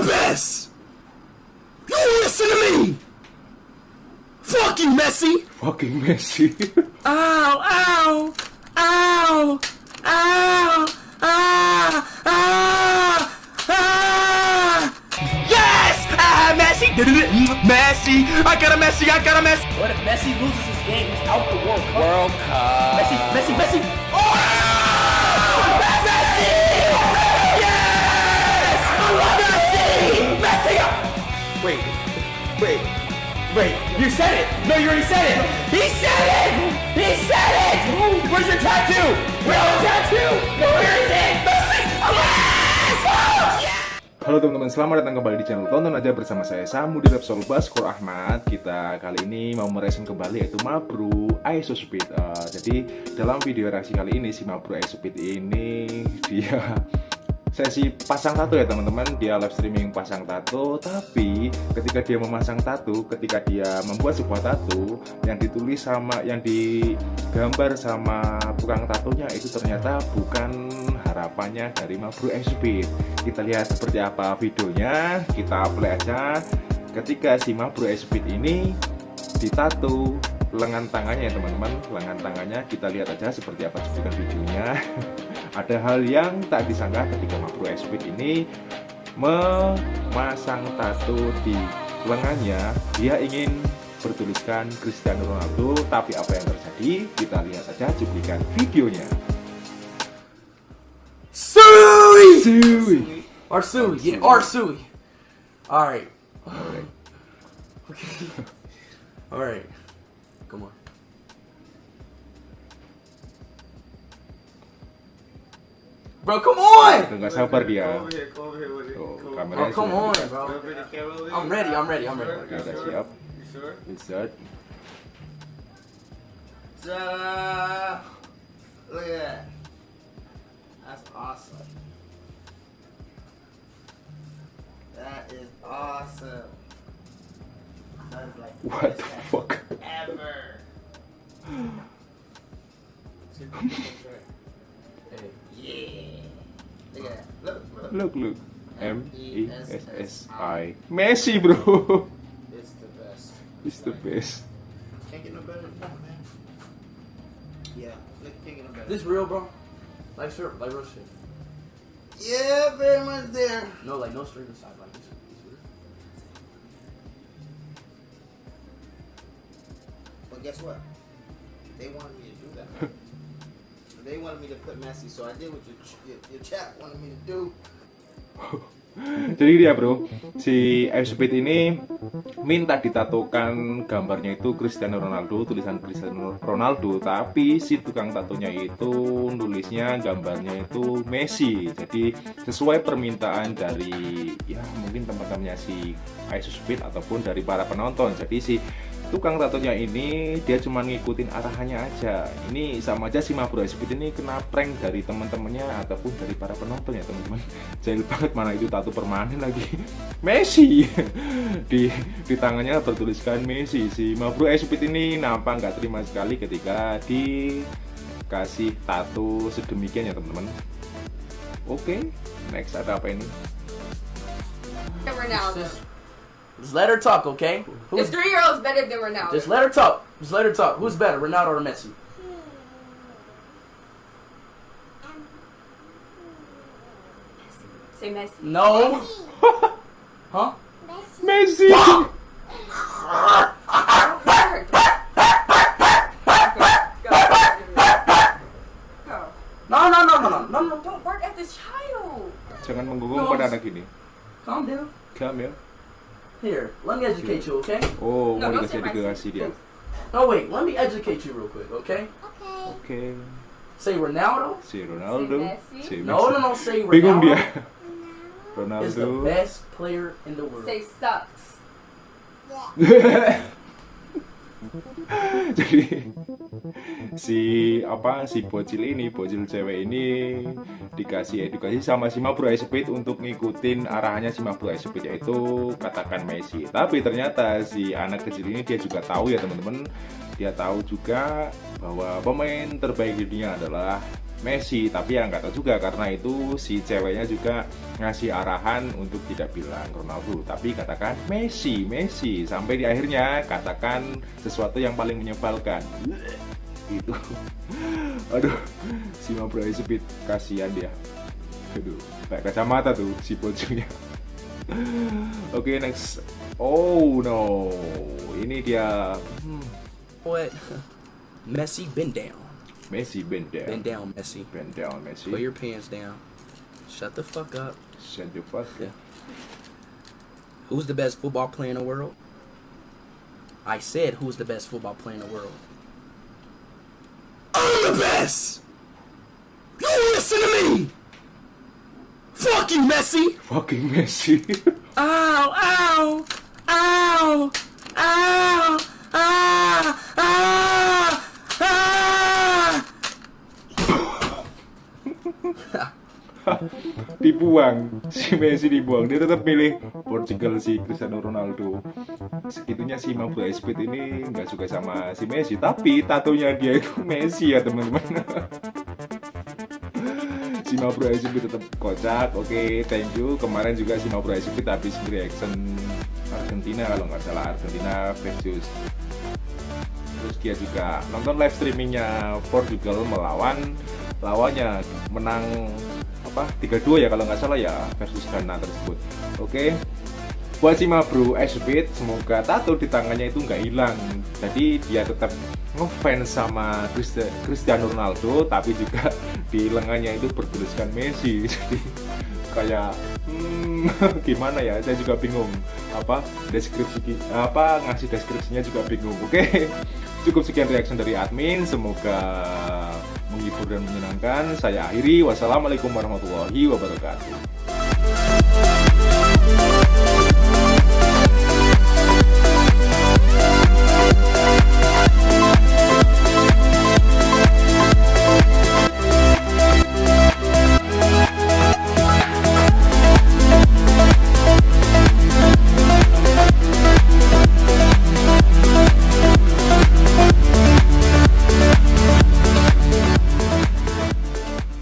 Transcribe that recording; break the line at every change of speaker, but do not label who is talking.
the best! You listen to me! Fuck you, Messi!
Fucking Messi.
Ow, ow, ow, ow, ah, ah, ah. Yes! Ah, Messi! Messi! I got a Messi! I got a Messi!
What if Messi loses his game? He's out the World Cup.
World Cup.
Messi, Messi, Messi.
Oh!
Wait, wait, wait. You said it. No, you already said it.
He said it! He said it!
Where's your tattoo?
Where's the tattoo? Where is it?
Halo teman-teman, selamat datang kembali di channel Tonton Aja bersama saya Samu di Repsol Baskor Ahmad Kita kali ini mau mereaction kembali yaitu Mabru Iso Speed Eh, Jadi dalam video reaksi kali ini si Mabru Iso Speed ini dia sesi pasang tato ya teman-teman. Dia live streaming pasang tato Tapi ketika dia memasang tato, ketika dia membuat sebuah tato Yang ditulis sama, yang digambar sama tukang tatonya itu ternyata bukan harapannya dari Mabru Speed kita lihat seperti apa videonya. Kita play aja. Ketika si Mabru Speed ini ditato lengan tangannya ya teman-teman lengan tangannya kita lihat aja seperti apa cuplikan videonya ada hal yang tak disangka ketika Ice Speed ini memasang tato di lengannya dia ingin bertuliskan Cristiano Ronaldo tapi apa yang terjadi kita lihat saja cuplikan videonya
Sui!
Sui.
Arsui. Yeah, Arsui. All right.
Alright.
Okay. All right. Come on. Bro, come on.
Udah nggak sabar dia. Tuh, kameranya
Oh, come on, bro. I'm ready. I'm ready. I'm ready.
Oke, udah siap
You sure?
Insert
Ta-da! Look at that. That's awesome. That is awesome. That is like
What the fuck?
Ever.
Hey.
Yeah. Look at that. Look, look.
Look, look. M E S S I. Messi, bro.
It's the best.
It's the best.
Can't get no better than that, man. Yeah, look, can't get no better.
This real, bro? Like sir, like real shit.
yeah, very much there.
No, like no string aside. Like this. this real.
But guess what? They wanted me to do that. they wanted me to put Messi, so I did what your, your, your chat wanted me to do.
Jadi dia bro, si Ice Speed ini minta ditatokan gambarnya itu Cristiano Ronaldo, tulisan Cristiano Ronaldo, tapi si tukang tatonya itu nulisnya gambarnya itu Messi. Jadi sesuai permintaan dari ya mungkin teman-temannya si Ice Speed ataupun dari para penonton. Jadi si tukang tatonya ini dia cuma ngikutin arahannya aja. Ini sama aja si Mabro Speed ini kena prank dari teman-temannya ataupun dari para penonton ya teman-teman. Jahil banget mana itu tato permanen lagi Messi di di tangannya bertuliskan Messi si Mabru Espit ini nampak nggak terima sekali ketika dikasih tato sedemikian ya teman-teman oke next ada apa ini
Ronaldo.
Just, just let her talk, okay? Who's
This three year old's better than Ronaldo.
just let her talk. Just let her talk. Who's better, Ronaldo or Messi?
Say Messi.
No. huh?
Messi
Go. Go.
No, no, no, no, no, no, no.
Don't bark at the child.
jangan menggonggong pada anak ini
Calm down.
Kamil
Here, let me educate you, okay?
oh
No,
mau
don't say
dikasih dikasih dia
No, wait. Let me educate you real quick, okay?
oke
Say Ronaldo
si Ronaldo
Messi.
si
No,
Messi.
no, no. Say
bingung dia
Ronaldo is the
Ronaldo
best player in the world.
Say sucks.
jadi si apa si bocil ini bocil cewek ini dikasih edukasi sama si Mabro Speed untuk ngikutin arahannya si Mabro Speed yaitu katakan Messi. Tapi ternyata si anak kecil ini dia juga tahu ya teman-teman dia tahu juga bahwa pemain terbaik di dunia adalah Messi tapi ya nggak tahu juga karena itu si ceweknya juga ngasih arahan untuk tidak bilang Ronaldo. Tapi katakan Messi Messi. Sampai di akhirnya katakan sesuatu yang paling menyebalkan. Itu. Aduh si Mabrai Speed kasihan dia. Aduh kayak kacamata tuh si bocilnya oke next. Oh no. Ini dia. Hmm,
What? Messi, bend down.
Messi bend down
Bend down, Messi.
bend down Messi
Put your pants down. Shut the fuck up.
Shut the fuck
Yeah. Who's the best football player in the world? I said, who's the best football player in the world?
I'm the best! You listen to me! Fuck you, Messi!
fucking Messi!
Ow! Ow! Ow!
Dibuang. Si Messi dibuang. Dia tetap milih Portugal si Cristiano Ronaldo. Segitunya si Mabu Speed ini nggak suka sama si Messi. Tapi tatonya dia itu Messi ya teman-teman. Si Mabu Speed tetap kocak. Oke thank you. Kemarin juga si Mabu Speed habis reaction Argentina kalau nggak salah. Argentina versus terus dia juga. Nonton live streamingnya Portugal melawan lawannya. Menang apa? 3-2 ya kalau nggak salah ya versus Ghana tersebut. Oke. Buat si Mabru Ashbit semoga tato di tangannya itu nggak hilang. Jadi dia tetap ngefans sama Cristiano Ronaldo tapi juga di lengannya itu bertuliskan Messi. Jadi kayak hmm, gimana ya? Saya juga bingung. Apa deskripsi apa ngasih deskripsinya juga bingung. Oke. Cukup sekian reaction dari admin semoga menghibur dan menyenangkan. Saya akhiri. Wassalamualaikum warahmatullahi wabarakatuh